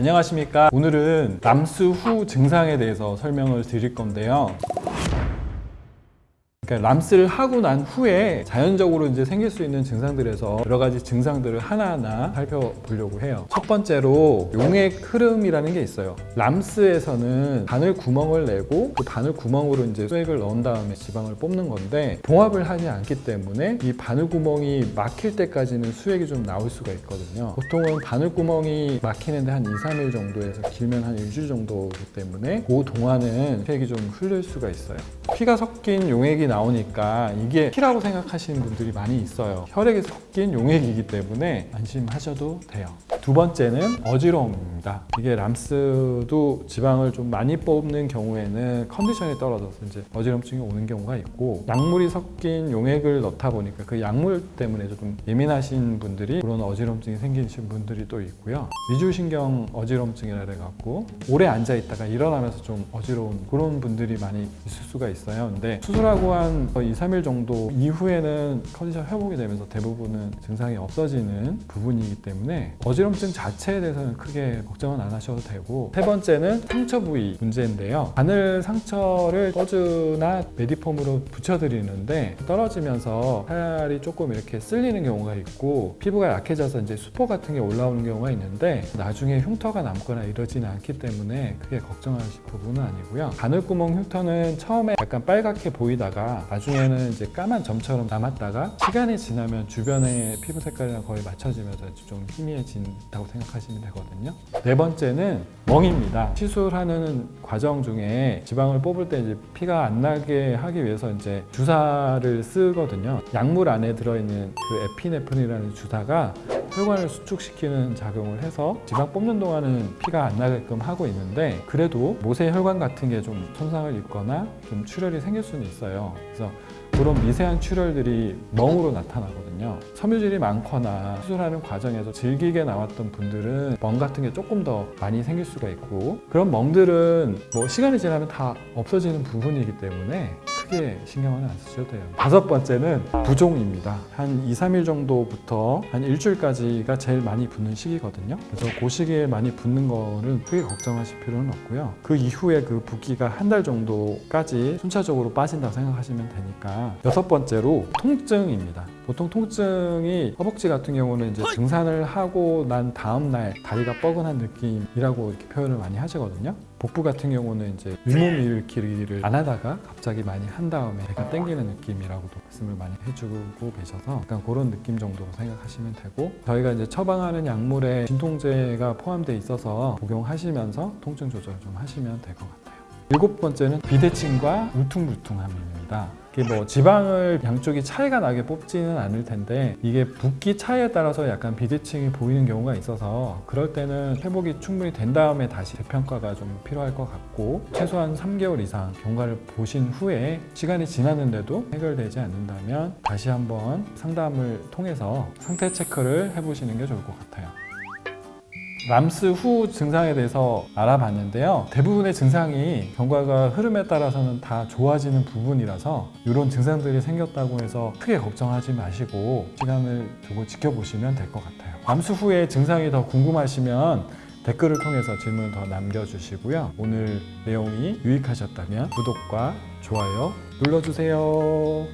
안녕하십니까. 오늘은 람스 후 증상에 대해서 설명을 드릴 건데요 그러니까 람스를 하고 난 후에 자연적으로 이제 생길 수 있는 증상들에서 여러 가지 증상들을 하나하나 살펴보려고 해요. 첫 번째로 용액 흐름이라는 게 있어요. 람스에서는 바늘 구멍을 내고 그 바늘 구멍으로 이제 수액을 넣은 다음에 지방을 뽑는 건데 봉합을 하지 않기 때문에 이 바늘 구멍이 막힐 때까지는 수액이 좀 나올 수가 있거든요. 보통은 바늘 구멍이 막히는데 한 2, 3일 정도에서 길면 한 일주일 정도이기 때문에 그 동안은 수액이 좀 흐를 수가 있어요. 피가 섞인 용액이 나오니까 이게 피라고 생각하시는 분들이 많이 있어요. 혈액이 섞인 용액이기 때문에 안심하셔도 돼요. 두 번째는 어지러움 입니다. 이게 람스도 지방을 좀 많이 뽑는 경우에는 컨디션이 떨어져서 이제 어지럼증이 오는 경우가 있고 약물이 섞인 용액을 넣다 보니까 그 약물 때문에 좀 예민하신 분들이 그런 어지럼증이 생기신 분들이 또 있고요. 위주신경 어지럼증이라 해갖고 오래 앉아 있다가 일어나면서 좀 어지러운 그런 분들이 많이 있을 수가 있어요. 근데 수술하고 한 2, 3일 정도 이후에는 컨디션 회복이 되면서 대부분은 증상이 없어지는 부분이기 때문에 어지럼증 자체에 대해서는 크게 걱정은 안 하셔도 되고 세 번째는 상처 부위 문제인데요. 바늘 상처를 버즈나 메디폼으로 붙여드리는데 떨어지면서 살이 조금 이렇게 쓸리는 경우가 있고 피부가 약해져서 이제 수포 같은 게 올라오는 경우가 있는데 나중에 흉터가 남거나 이러지는 않기 때문에 크게 걱정하실 부분은 아니고요. 바늘구멍 흉터는 처음에 약간 빨갛게 보이다가 나중에는 이제 까만 점처럼 남았다가 시간이 지나면 주변의 피부 색깔이랑 거의 맞춰지면서 좀 희미해진다고 생각하시면 되거든요. 네 번째는 멍입니다. 시술하는 과정 중에 지방을 뽑을 때 이제 피가 안 나게 하기 위해서 이제 주사를 쓰거든요. 약물 안에 들어있는 그 에피네프린이라는 주사가 혈관을 수축시키는 작용을 해서 지방 뽑는 동안은 피가 안 나게끔 하고 있는데 그래도 모세 혈관 같은 게 좀 손상을 입거나 좀 출혈이 생길 수는 있어요. 그래서 그런 미세한 출혈들이 멍으로 나타나거든요. 섬유질이 많거나 수술하는 과정에서 질기게 나왔던 분들은 멍 같은 게 조금 더 많이 생길 수가 있고 그런 멍들은 뭐 시간이 지나면 다 없어지는 부분이기 때문에 크게 신경은 안 쓰셔도 돼요. 다섯 번째는 부종입니다. 한 2, 3일 정도부터 한 일주일까지가 제일 많이 붓는 시기거든요. 그래서 그 시기에 많이 붓는 거는 크게 걱정하실 필요는 없고요. 그 이후에 그 붓기가 한 달 정도까지 순차적으로 빠진다고 생각하시면 되니까 여섯 번째로 통증입니다. 보통 통증이 허벅지 같은 경우는 이제 등산을 하고 난 다음 날 다리가 뻐근한 느낌이라고 이렇게 표현을 많이 하시거든요. 복부 같은 경우는 이제 윗몸 일으키기를 안 하다가 갑자기 많이 한 다음에 배가 땡기는 느낌이라고도 말씀을 많이 해주고 계셔서 약간 그런 느낌 정도로 생각하시면 되고 저희가 이제 처방하는 약물에 진통제가 포함되어 있어서 복용하시면서 통증 조절 좀 하시면 될 것 같아요. 일곱 번째는 비대칭과 울퉁불퉁함입니다. 이게 뭐 지방을 양쪽이 차이가 나게 뽑지는 않을 텐데 이게 붓기 차이에 따라서 약간 비대칭이 보이는 경우가 있어서 그럴 때는 회복이 충분히 된 다음에 다시 재평가가 좀 필요할 것 같고 최소한 3개월 이상 경과를 보신 후에 시간이 지났는데도 해결되지 않는다면 다시 한번 상담을 통해서 상태 체크를 해보시는 게 좋을 것 같아요. 람스 후 증상에 대해서 알아봤는데요. 대부분의 증상이 경과가 흐름에 따라서는 다 좋아지는 부분이라서 이런 증상들이 생겼다고 해서 크게 걱정하지 마시고 시간을 두고 지켜보시면 될 것 같아요. 람스 후에 증상이 더 궁금하시면 댓글을 통해서 질문을 더 남겨주시고요. 오늘 내용이 유익하셨다면 구독과 좋아요 눌러주세요.